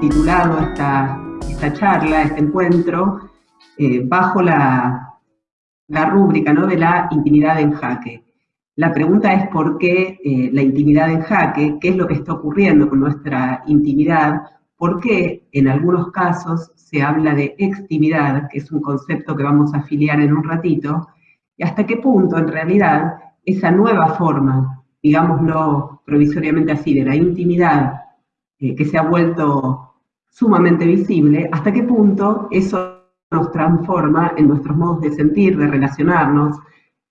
titulado esta, esta charla, este encuentro, eh, bajo la, la rúbrica ¿no? de la intimidad en jaque. La pregunta es por qué eh, la intimidad en jaque, qué es lo que está ocurriendo con nuestra intimidad, por qué en algunos casos se habla de extimidad, que es un concepto que vamos a afiliar en un ratito, y hasta qué punto en realidad esa nueva forma, digámoslo provisoriamente así, de la intimidad eh, que se ha vuelto sumamente visible, hasta qué punto eso nos transforma en nuestros modos de sentir, de relacionarnos,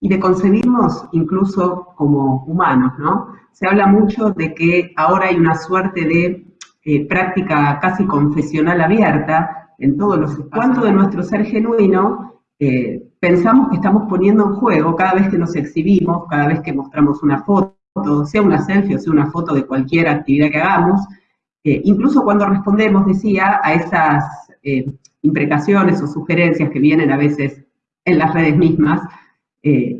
y de concebirnos incluso como humanos, ¿no? Se habla mucho de que ahora hay una suerte de eh, práctica casi confesional abierta en todos los espacios. ¿Cuánto de nuestro ser genuino eh, pensamos que estamos poniendo en juego cada vez que nos exhibimos, cada vez que mostramos una foto, sea una selfie o sea una foto de cualquier actividad que hagamos, eh, incluso cuando respondemos, decía, a esas imprecaciones o sugerencias que vienen a veces en las redes mismas, eh,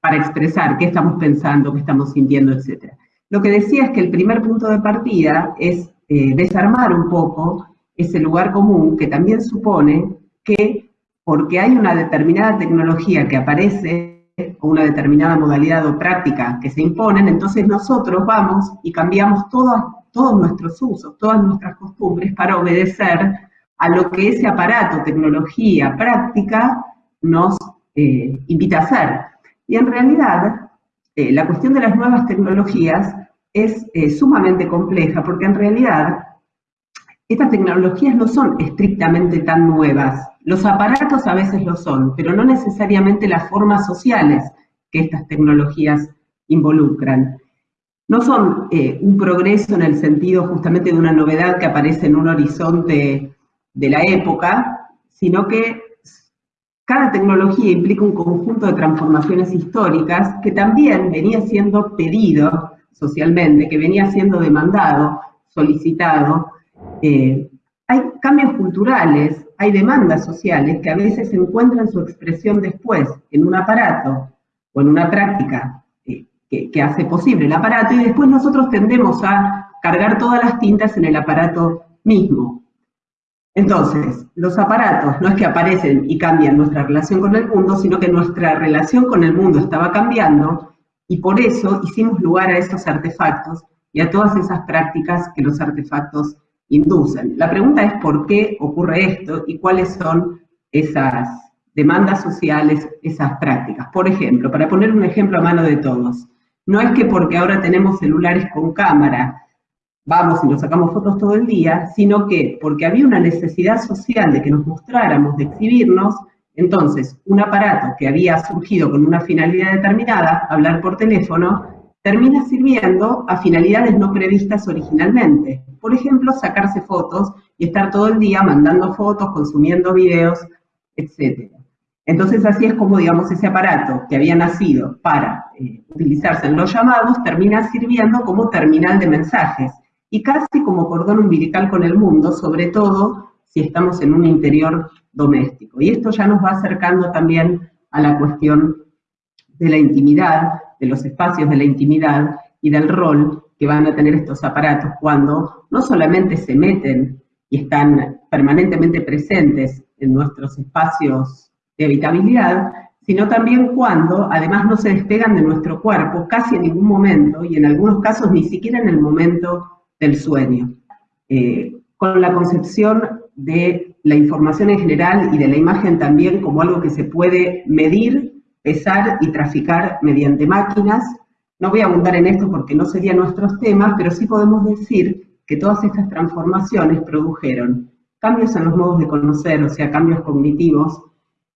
para expresar qué estamos pensando, qué estamos sintiendo, etc. Lo que decía es que el primer punto de partida es eh, desarmar un poco ese lugar común que también supone que porque hay una determinada tecnología que aparece o una determinada modalidad o práctica que se imponen, entonces nosotros vamos y cambiamos todos nuestros usos, todas nuestras costumbres para obedecer a lo que ese aparato, tecnología, práctica nos eh, invita a hacer. Y en realidad, eh, la cuestión de las nuevas tecnologías es eh, sumamente compleja, porque en realidad estas tecnologías no son estrictamente tan nuevas. Los aparatos a veces lo son, pero no necesariamente las formas sociales que estas tecnologías involucran. No son un progreso en el sentido justamente de una novedad que aparece en un horizonte de la época, sino que cada tecnología implica un conjunto de transformaciones históricas que también venía siendo pedido socialmente, que venía siendo demandado, solicitado. Eh, hay cambios culturales, hay demandas sociales que a veces encuentran su expresión después en un aparato o en una práctica eh, que, hace posible el aparato y después nosotros tendemos a cargar todas las tintas en el aparato mismo. Entonces, los aparatos no es que aparecen y cambian nuestra relación con el mundo, sino que nuestra relación con el mundo estaba cambiando y por eso hicimos lugar a esos artefactos y a todas esas prácticas que los artefactos inducen. La pregunta es por qué ocurre esto y cuáles son esas demandas sociales, esas prácticas. Por ejemplo, para poner un ejemplo a mano de todos, no es que porque ahora tenemos celulares con cámara, vamos y nos sacamos fotos todo el día, sino que porque había una necesidad social de que nos mostráramos, de exhibirnos, entonces un aparato que había surgido con una finalidad determinada, hablar por teléfono, termina sirviendo a finalidades no previstas originalmente. Por ejemplo, sacarse fotos y estar todo el día mandando fotos, consumiendo videos, etc. Entonces así es como, digamos, ese aparato que había nacido para eh, utilizarse en los llamados termina sirviendo como terminal de mensajes y casi como cordón umbilical con el mundo, sobre todo si estamos en un interior doméstico. Y esto ya nos va acercando también a la cuestión de la intimidad, de los espacios de la intimidad y del rol que van a tener estos aparatos cuando no solamente se meten y están permanentemente presentes en nuestros espacios de habitabilidad, sino también cuando además no se despegan de nuestro cuerpo casi en ningún momento y en algunos casos ni siquiera en el momento del sueño, eh, con la concepción de la información en general y de la imagen también como algo que se puede medir, pesar y traficar mediante máquinas. No voy a abundar en esto porque no serían nuestros temas, pero sí podemos decir que todas estas transformaciones produjeron cambios en los modos de conocer, o sea, cambios cognitivos,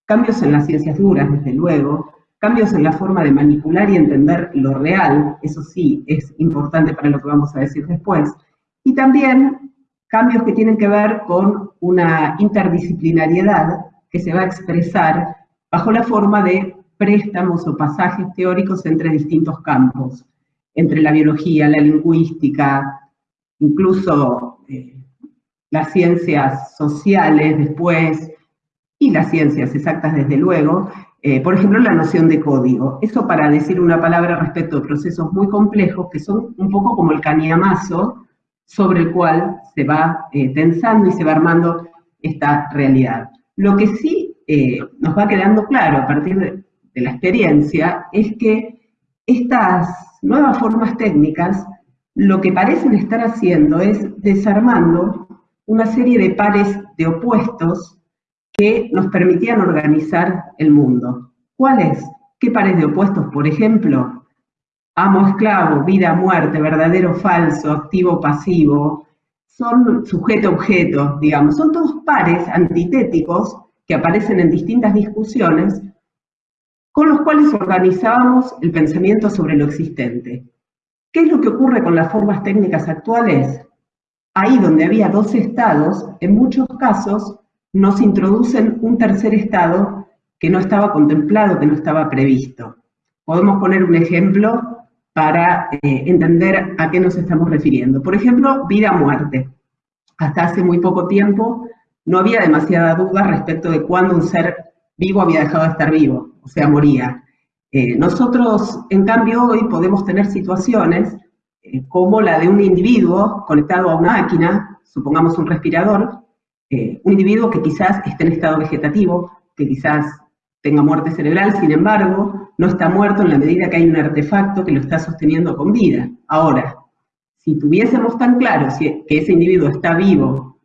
cambios en las ciencias duras, desde luego, cambios en la forma de manipular y entender lo real, eso sí es importante para lo que vamos a decir después, y también cambios que tienen que ver con una interdisciplinariedad que se va a expresar bajo la forma de préstamos o pasajes teóricos entre distintos campos, entre la biología, la lingüística, incluso eh, las ciencias sociales después, y las ciencias exactas desde luego, eh, por ejemplo, la noción de código. Eso para decir una palabra respecto a procesos muy complejos que son un poco como el cañamazo sobre el cual se va eh, tensando y se va armando esta realidad. Lo que sí eh, nos va quedando claro a partir de, de la experiencia es que estas nuevas formas técnicas lo que parecen estar haciendo es desarmando una serie de pares de opuestos que nos permitían organizar el mundo. ¿Cuáles? ¿Qué pares de opuestos? Por ejemplo, amo, esclavo, vida, muerte, verdadero, falso, activo, pasivo, son sujeto-objeto, digamos, son todos pares antitéticos que aparecen en distintas discusiones con los cuales organizábamos el pensamiento sobre lo existente. ¿Qué es lo que ocurre con las formas técnicas actuales? Ahí donde había dos estados, en muchos casos nos introducen un tercer estado que no estaba contemplado, que no estaba previsto. Podemos poner un ejemplo para eh, entender a qué nos estamos refiriendo. Por ejemplo, vida-muerte. Hasta hace muy poco tiempo no había demasiada duda respecto de cuándo un ser vivo había dejado de estar vivo, o sea, moría. Eh, nosotros, en cambio, hoy podemos tener situaciones eh, como la de un individuo conectado a una máquina, supongamos un respirador, eh, un individuo que quizás esté en estado vegetativo, que quizás tenga muerte cerebral, sin embargo, no está muerto en la medida que hay un artefacto que lo está sosteniendo con vida. Ahora, si tuviésemos tan claro que ese individuo está vivo,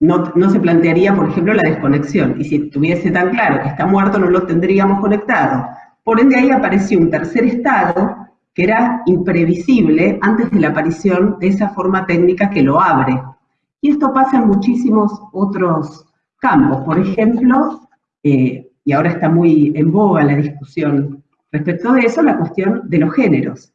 no, no, se plantearía, por ejemplo, la desconexión. Y si tuviese tan claro que está muerto, no lo tendríamos conectado. Por ende, ahí apareció un tercer estado que era imprevisible antes de la aparición de esa forma técnica que lo abre. Y esto pasa en muchísimos otros campos. Por ejemplo, eh, y ahora está muy en boga la discusión respecto de eso, la cuestión de los géneros.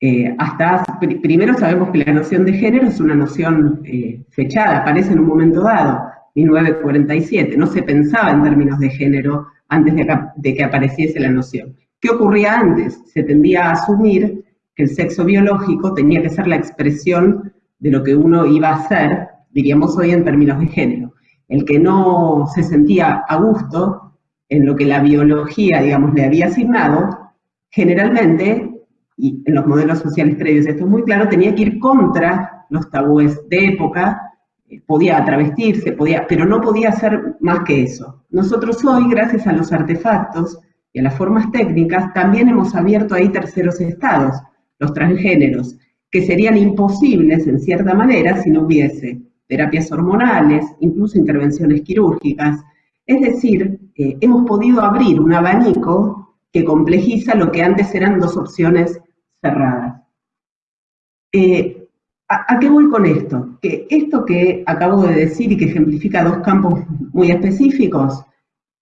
Eh, hasta primero sabemos que la noción de género es una noción eh, fechada, aparece en un momento dado, 1947, no se pensaba en términos de género antes de que apareciese la noción. ¿Qué ocurría antes? Se tendía a asumir que el sexo biológico tenía que ser la expresión de lo que uno iba a ser, diríamos hoy en términos de género. El que no se sentía a gusto en lo que la biología, digamos, le había asignado, generalmente, y en los modelos sociales previos esto es muy claro, tenía que ir contra los tabúes de época, eh, podía travestirse, podía, pero no podía hacer más que eso. Nosotros hoy, gracias a los artefactos, y a las formas técnicas, también hemos abierto ahí terceros estados, los transgéneros, que serían imposibles en cierta manera si no hubiese terapias hormonales, incluso intervenciones quirúrgicas. Es decir, eh, hemos podido abrir un abanico que complejiza lo que antes eran dos opciones cerradas. Eh, ¿a, ¿A qué voy con esto? Que esto que acabo de decir y que ejemplifica dos campos muy específicos,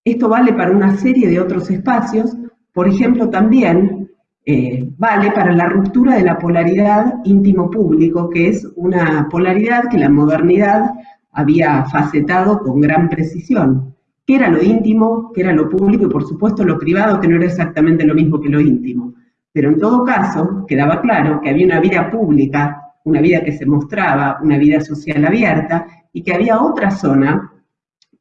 esto vale para una serie de otros espacios, por ejemplo, también eh, vale para la ruptura de la polaridad íntimo-público, que es una polaridad que la modernidad había facetado con gran precisión. ¿Qué era lo íntimo? ¿Qué era lo público? Y por supuesto lo privado, que no era exactamente lo mismo que lo íntimo. Pero en todo caso, quedaba claro que había una vida pública, una vida que se mostraba, una vida social abierta, y que había otra zona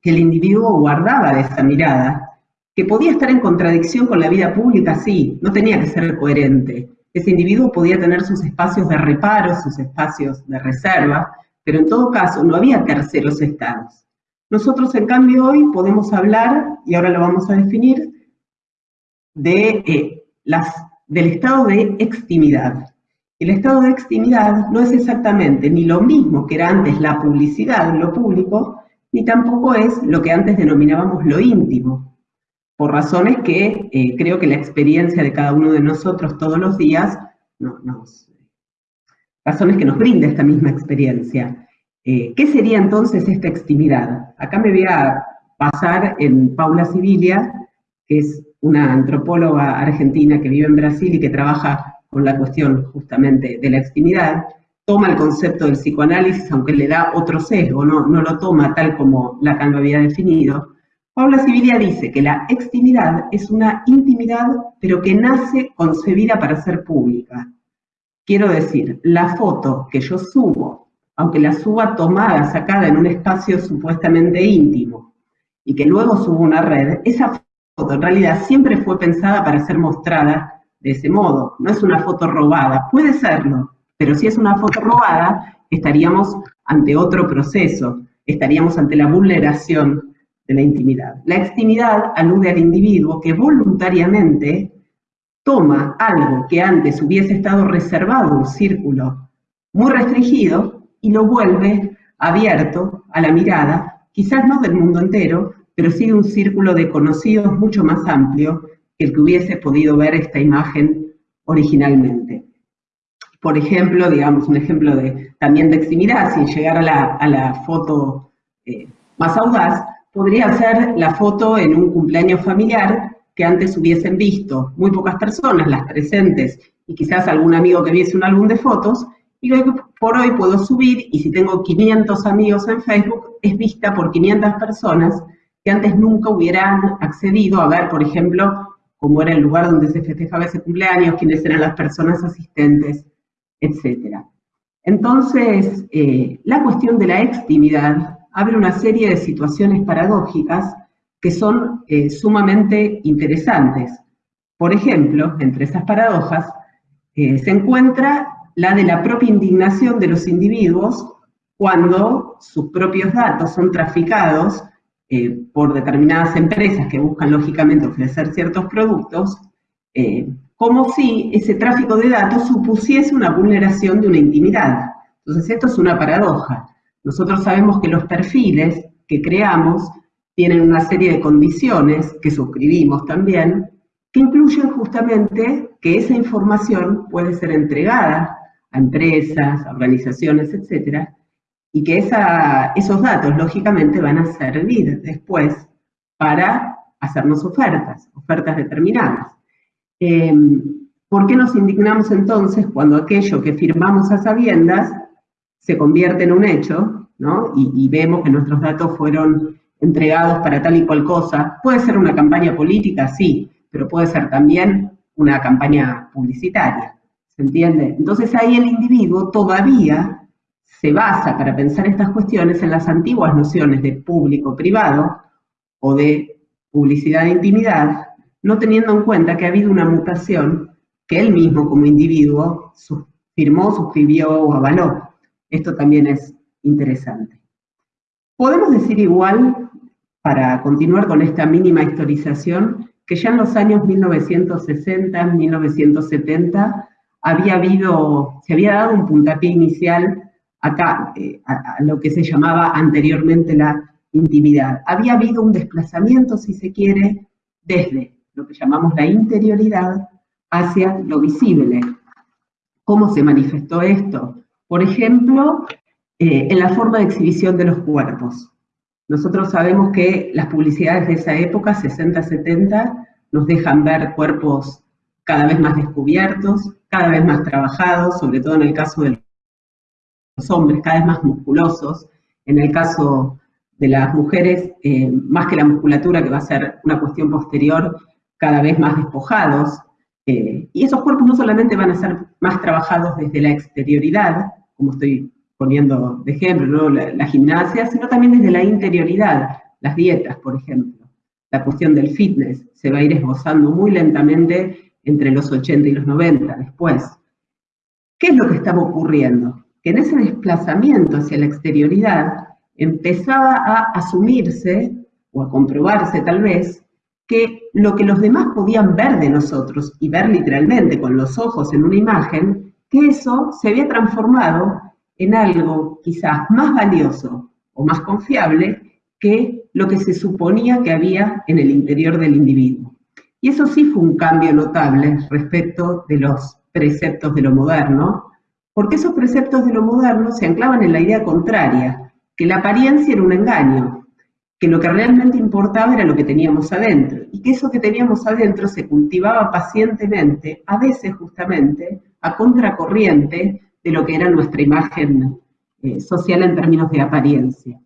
que el individuo guardaba de esa mirada, que podía estar en contradicción con la vida pública, sí, no tenía que ser coherente. Ese individuo podía tener sus espacios de reparo, sus espacios de reserva, pero en todo caso no había terceros estados. Nosotros, en cambio, hoy podemos hablar, y ahora lo vamos a definir, de, eh, las, del estado de extimidad. El estado de extimidad no es exactamente ni lo mismo que era antes la publicidad, lo público, ni tampoco es lo que antes denominábamos lo íntimo, por razones que eh, creo que la experiencia de cada uno de nosotros todos los días, razones que nos brinda esta misma experiencia. Eh, ¿Qué sería entonces esta extimidad? Acá me voy a pasar en Paula Sibilia, que es una antropóloga argentina que vive en Brasil y que trabaja con la cuestión justamente de la extimidad, toma el concepto del psicoanálisis, aunque le da otro sesgo, no, no lo toma tal como Lacan lo había definido, Paula Sibilia dice que la extimidad es una intimidad, pero que nace concebida para ser pública. Quiero decir, la foto que yo subo, aunque la suba tomada, sacada en un espacio supuestamente íntimo, y que luego subo una red, esa foto en realidad siempre fue pensada para ser mostrada de ese modo. No es una foto robada, puede serlo, pero si es una foto robada, estaríamos ante otro proceso, estaríamos ante la vulneración la intimidad. La extimidad alude al individuo que voluntariamente toma algo que antes hubiese estado reservado un círculo muy restringido y lo vuelve abierto a la mirada, quizás no del mundo entero, pero sí de un círculo de conocidos mucho más amplio que el que hubiese podido ver esta imagen originalmente. Por ejemplo, digamos, un ejemplo de, también de extimidad, sin llegar a la, foto eh, más audaz, podría ser la foto en un cumpleaños familiar que antes hubiesen visto muy pocas personas, las presentes, y quizás algún amigo que viese un álbum de fotos, y que por hoy puedo subir, y si tengo 500 amigos en Facebook, es vista por 500 personas que antes nunca hubieran accedido a ver, por ejemplo, cómo era el lugar donde se festejaba ese cumpleaños, quiénes eran las personas asistentes, etc. Entonces, eh, la cuestión de la extimidad abre una serie de situaciones paradójicas que son eh, sumamente interesantes. Por ejemplo, entre esas paradojas, eh, se encuentra la de la propia indignación de los individuos cuando sus propios datos son traficados eh, por determinadas empresas que buscan lógicamente ofrecer ciertos productos, como si ese tráfico de datos supusiese una vulneración de una intimidad. Entonces esto es una paradoja. Nosotros sabemos que los perfiles que creamos tienen una serie de condiciones que suscribimos también, que incluyen justamente que esa información puede ser entregada a empresas, a organizaciones, etcétera, y que esos datos, lógicamente, van a servir después para hacernos ofertas, ofertas determinadas. Em, ¿Por qué nos indignamos entonces cuando aquello que firmamos a sabiendas se convierte en un hecho, ¿no? y, vemos que nuestros datos fueron entregados para tal y cual cosa. Puede ser una campaña política, sí, pero puede ser también una campaña publicitaria, ¿se entiende? Entonces ahí el individuo todavía se basa para pensar estas cuestiones en las antiguas nociones de público-privado o de publicidad de intimidad, no teniendo en cuenta que ha habido una mutación que él mismo como individuo firmó, suscribió o avaló. Esto también es interesante. Podemos decir igual, para continuar con esta mínima historización, que ya en los años 1960, 1970, había habido, se había dado un puntapié inicial acá, eh, a, lo que se llamaba anteriormente la intimidad. Había habido un desplazamiento, si se quiere, desde lo que llamamos la interioridad hacia lo visible. ¿Cómo se manifestó esto? Por ejemplo, eh, en la forma de exhibición de los cuerpos. Nosotros sabemos que las publicidades de esa época, 60-70, nos dejan ver cuerpos cada vez más descubiertos, cada vez más trabajados, sobre todo en el caso de los hombres, cada vez más musculosos. En el caso de las mujeres, eh, más que la musculatura, que va a ser una cuestión posterior, cada vez más despojados. Eh, y esos cuerpos no solamente van a ser más trabajados desde la exterioridad, como estoy poniendo de ejemplo, la, gimnasia, sino también desde la interioridad, las dietas, por ejemplo. La cuestión del fitness se va a ir esbozando muy lentamente entre los 80 y los 90 después. ¿Qué es lo que estaba ocurriendo? Que en ese desplazamiento hacia la exterioridad empezaba a asumirse, o a comprobarse tal vez, que lo que los demás podían ver de nosotros, y ver literalmente con los ojos en una imagen, que eso se había transformado en algo quizás más valioso o más confiable que lo que se suponía que había en el interior del individuo. Y eso sí fue un cambio notable respecto de los preceptos de lo moderno, porque esos preceptos de lo moderno se anclaban en la idea contraria, que la apariencia era un engaño, que lo que realmente importaba era lo que teníamos adentro, y que eso que teníamos adentro se cultivaba pacientemente, a veces justamente a contracorriente de lo que era nuestra imagen eh, social en términos de apariencia.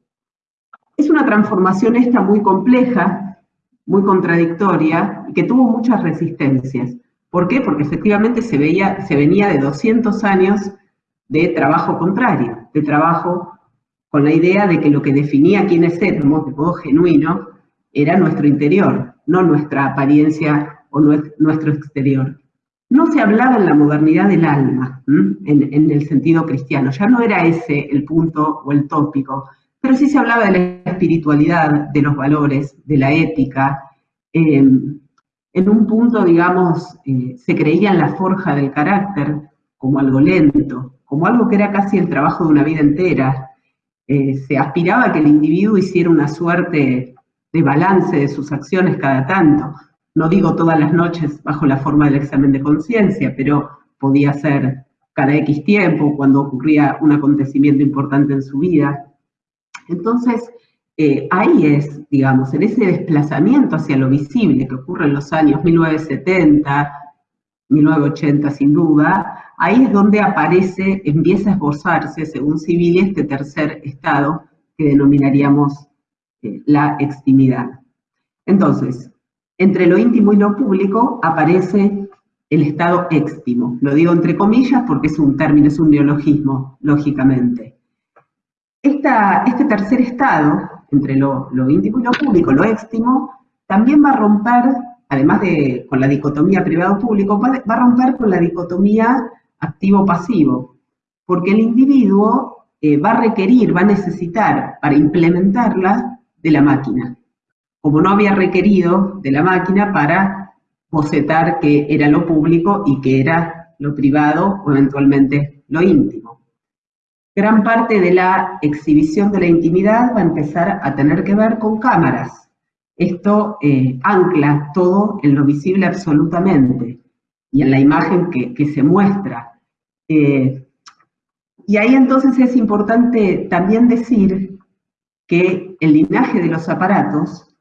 Es una transformación esta muy compleja, muy contradictoria, y que tuvo muchas resistencias. ¿Por qué? Porque efectivamente se, veía, se venía de 200 años de trabajo contrario, de trabajo con la idea de que lo que definía quiénes éramos de modo genuino era nuestro interior, no nuestra apariencia o nuestro exterior. No se hablaba en la modernidad del alma, en, el sentido cristiano, ya no era ese el punto o el tópico, pero sí se hablaba de la espiritualidad, de los valores, de la ética. Em, en un punto, digamos, eh, se creía en la forja del carácter como algo lento, como algo que era casi el trabajo de una vida entera. Eh, se aspiraba a que el individuo hiciera una suerte de balance de sus acciones cada tanto, no digo todas las noches bajo la forma del examen de conciencia, pero podía ser cada X tiempo, cuando ocurría un acontecimiento importante en su vida. Entonces, eh, ahí es, digamos, en ese desplazamiento hacia lo visible que ocurre en los años 1970, 1980 sin duda, ahí es donde aparece, empieza a esbozarse, según Civil, este tercer estado que denominaríamos eh, la extimidad. Entonces, entre lo íntimo y lo público aparece el estado éxtimo. Lo digo entre comillas porque es un término, es un neologismo, lógicamente. este tercer estado, entre lo, íntimo y lo público, lo éxtimo, también va a romper, además de con la dicotomía privado-público, va, a romper con la dicotomía activo-pasivo, porque el individuo eh, va a requerir, va a necesitar para implementarla de la máquina como no había requerido de la máquina para bocetar que era lo público y que era lo privado o eventualmente lo íntimo. Gran parte de la exhibición de la intimidad va a empezar a tener que ver con cámaras. Esto eh, ancla todo en lo visible absolutamente y en la imagen que, se muestra. Eh, y ahí entonces es importante también decir que el linaje de los aparatos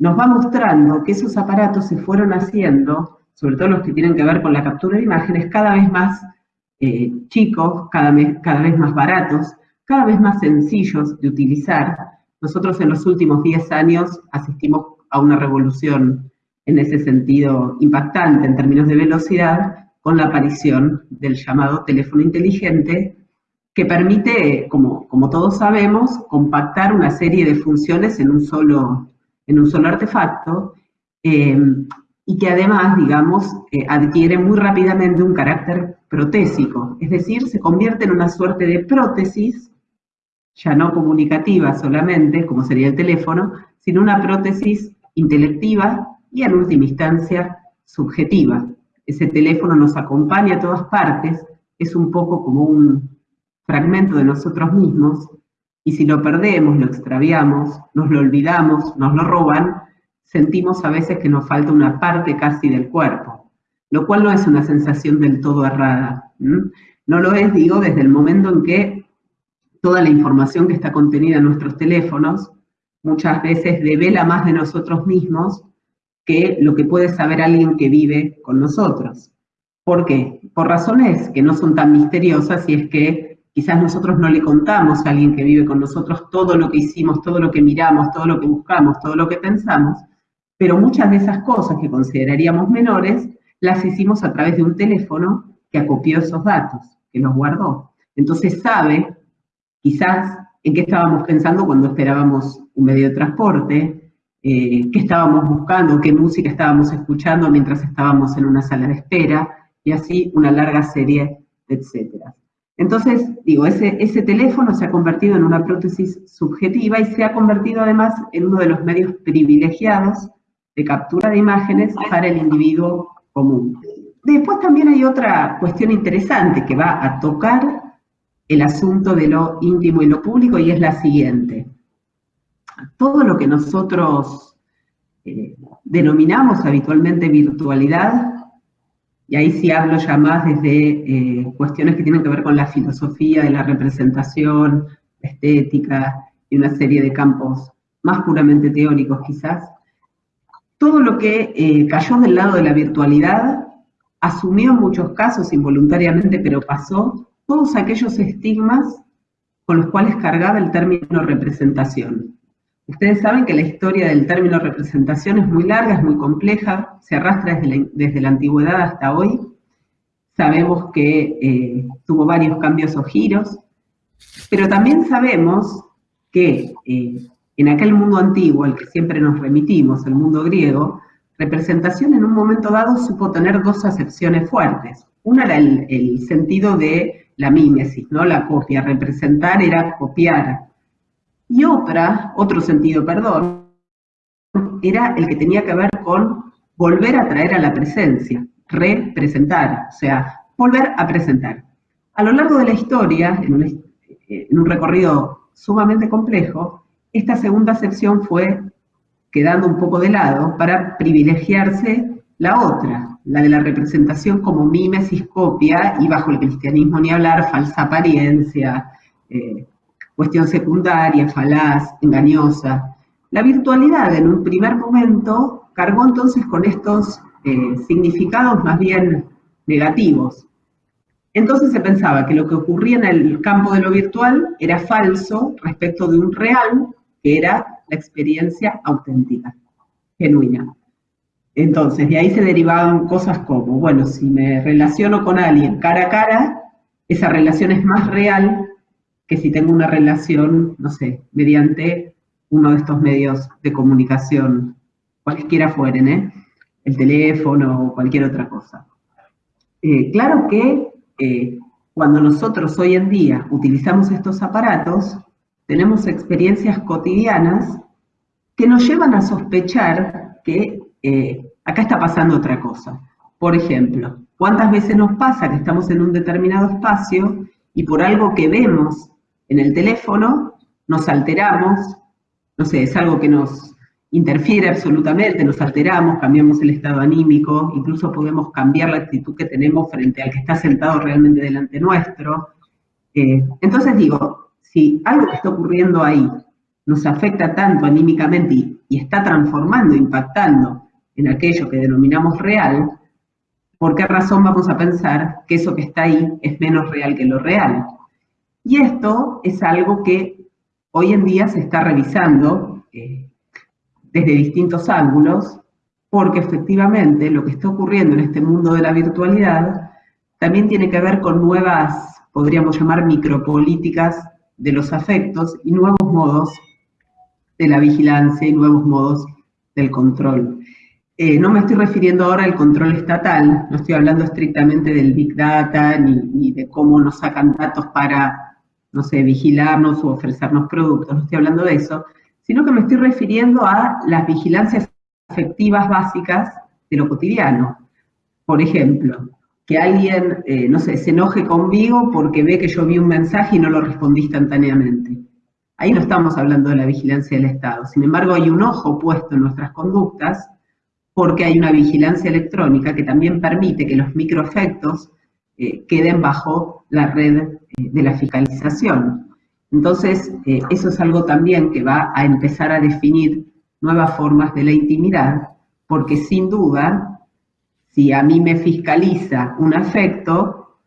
nos va mostrando que esos aparatos se fueron haciendo, sobre todo los que tienen que ver con la captura de imágenes, cada vez más eh, chicos, cada vez, más baratos, cada vez más sencillos de utilizar. Nosotros en los últimos 10 años asistimos a una revolución en ese sentido impactante en términos de velocidad con la aparición del llamado teléfono inteligente que permite, como, como todos sabemos, compactar una serie de funciones en un solo en un solo artefacto, eh, y que además, digamos, eh, adquiere muy rápidamente un carácter protésico, es decir, se convierte en una suerte de prótesis, ya no comunicativa solamente, como sería el teléfono, sino una prótesis intelectiva y en última instancia subjetiva. Ese teléfono nos acompaña a todas partes, es un poco como un fragmento de nosotros mismos, y si lo perdemos, lo extraviamos, nos lo olvidamos, nos lo roban, sentimos a veces que nos falta una parte casi del cuerpo, lo cual no es una sensación del todo errada. No lo es, digo, desde el momento en que toda la información que está contenida en nuestros teléfonos muchas veces devela más de nosotros mismos que lo que puede saber alguien que vive con nosotros. ¿Por qué? Por razones que no son tan misteriosas y es que Quizás nosotros no le contamos a alguien que vive con nosotros todo lo que hicimos, todo lo que miramos, todo lo que buscamos, todo lo que pensamos, pero muchas de esas cosas que consideraríamos menores las hicimos a través de un teléfono que acopió esos datos, que los guardó. Entonces sabe, quizás, en qué estábamos pensando cuando esperábamos un medio de transporte, eh, qué estábamos buscando, qué música estábamos escuchando mientras estábamos en una sala de espera, y así una larga serie, etcétera. Entonces, digo, ese, teléfono se ha convertido en una prótesis subjetiva y se ha convertido además en uno de los medios privilegiados de captura de imágenes para el individuo común. Después también hay otra cuestión interesante que va a tocar el asunto de lo íntimo y lo público y es la siguiente. Todo lo que nosotros eh, denominamos habitualmente virtualidad y ahí sí hablo ya más desde eh, cuestiones que tienen que ver con la filosofía de la representación, estética y una serie de campos más puramente teóricos quizás. Todo lo que eh, cayó del lado de la virtualidad asumió en muchos casos involuntariamente, pero pasó, todos aquellos estigmas con los cuales cargaba el término representación. Ustedes saben que la historia del término representación es muy larga, es muy compleja, se arrastra desde la, antigüedad hasta hoy. Sabemos que eh, tuvo varios cambios o giros, pero también sabemos que eh, en aquel mundo antiguo al que siempre nos remitimos, el mundo griego, representación en un momento dado supo tener dos acepciones fuertes. Una era el, sentido de la mímesis, ¿no? La copia, representar era copiar. Y otra, otro sentido, perdón, era el que tenía que ver con volver a traer a la presencia, representar, o sea, volver a presentar. A lo largo de la historia, en un, recorrido sumamente complejo, esta segunda acepción fue quedando un poco de lado para privilegiarse la otra, la de la representación como mímesis, copia, y bajo el cristianismo ni hablar, falsa apariencia, eh, cuestión secundaria, falaz, engañosa. La virtualidad en un primer momento cargó entonces con estos eh, significados más bien negativos. Entonces se pensaba que lo que ocurría en el campo de lo virtual era falso respecto de un real, que era la experiencia auténtica, genuina. Entonces, de ahí se derivaban cosas como, bueno, si me relaciono con alguien cara a cara, esa relación es más real que si tengo una relación, no sé, mediante uno de estos medios de comunicación, cualquiera fueren, ¿eh? el teléfono o cualquier otra cosa. Eh, claro que eh, cuando nosotros hoy en día utilizamos estos aparatos, tenemos experiencias cotidianas que nos llevan a sospechar que acá está pasando otra cosa. Por ejemplo, ¿cuántas veces nos pasa que estamos en un determinado espacio y por algo que vemos en el teléfono nos alteramos? No sé, es algo que nos interfiere absolutamente, nos alteramos, cambiamos el estado anímico, incluso podemos cambiar la actitud que tenemos frente al que está sentado realmente delante nuestro. Eh, entonces digo, si algo que está ocurriendo ahí nos afecta tanto anímicamente y, y está transformando, impactando en aquello que denominamos real, ¿por qué razón vamos a pensar que eso que está ahí es menos real que lo real? Y esto es algo que hoy en día se está revisando, eh, desde distintos ángulos, porque efectivamente lo que está ocurriendo en este mundo de la virtualidad también tiene que ver con nuevas, podríamos llamar micropolíticas de los afectos y nuevos modos de la vigilancia y nuevos modos del control. Eh, no me estoy refiriendo ahora al control estatal, no estoy hablando estrictamente del Big Data ni, ni de cómo nos sacan datos para, no sé, vigilarnos o ofrecernos productos, no estoy hablando de eso, sino que me estoy refiriendo a las vigilancias afectivas básicas de lo cotidiano. Por ejemplo, que alguien, eh, no sé, se enoje conmigo porque ve que yo vi un mensaje y no lo respondí instantáneamente. Ahí no estamos hablando de la vigilancia del Estado. Sin embargo, hay un ojo puesto en nuestras conductas porque hay una vigilancia electrónica que también permite que los microefectos eh, queden bajo la red eh, de la fiscalización. Entonces, eh, eso es algo también que va a empezar a definir nuevas formas de la intimidad, porque sin duda, si a mí me fiscaliza un afecto,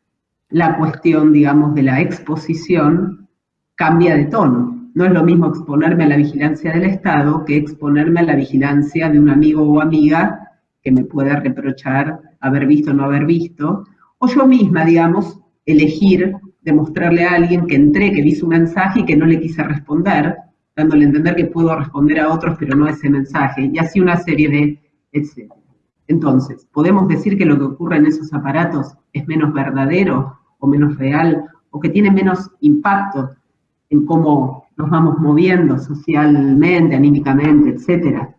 la cuestión, digamos, de la exposición cambia de tono. No es lo mismo exponerme a la vigilancia del Estado que exponerme a la vigilancia de un amigo o amiga que me pueda reprochar haber visto o no haber visto, o yo misma, digamos, elegir demostrarle a alguien que entré, que vi su mensaje y que no le quise responder, dándole a entender que puedo responder a otros, pero no a ese mensaje, y así una serie de etcétera. Entonces, ¿podemos decir que lo que ocurre en esos aparatos es menos verdadero o menos real, o que tiene menos impacto en cómo nos vamos moviendo socialmente, anímicamente, etcétera?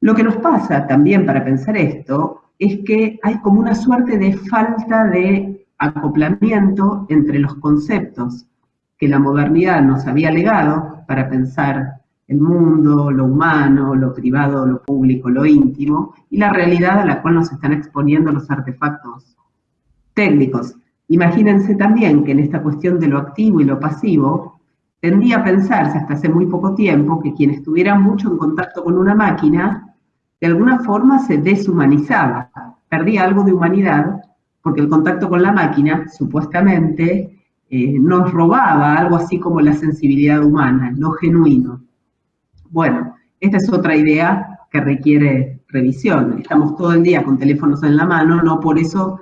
Lo que nos pasa también para pensar esto es que hay como una suerte de falta de acoplamiento entre los conceptos que la modernidad nos había legado para pensar el mundo, lo humano, lo privado, lo público, lo íntimo, y la realidad a la cual nos están exponiendo los artefactos técnicos. Imagínense también que en esta cuestión de lo activo y lo pasivo, tendía a pensarse hasta hace muy poco tiempo que quien estuviera mucho en contacto con una máquina, de alguna forma se deshumanizaba, perdía algo de humanidad porque el contacto con la máquina, supuestamente, eh, nos robaba algo así como la sensibilidad humana, lo genuino. Bueno, esta es otra idea que requiere revisión. Estamos todo el día con teléfonos en la mano, no por eso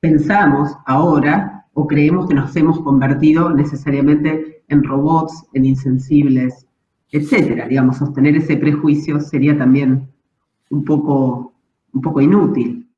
pensamos ahora o creemos que nos hemos convertido necesariamente en robots, en insensibles, etcétera. Digamos, sostener ese prejuicio sería también un poco, un poco inútil.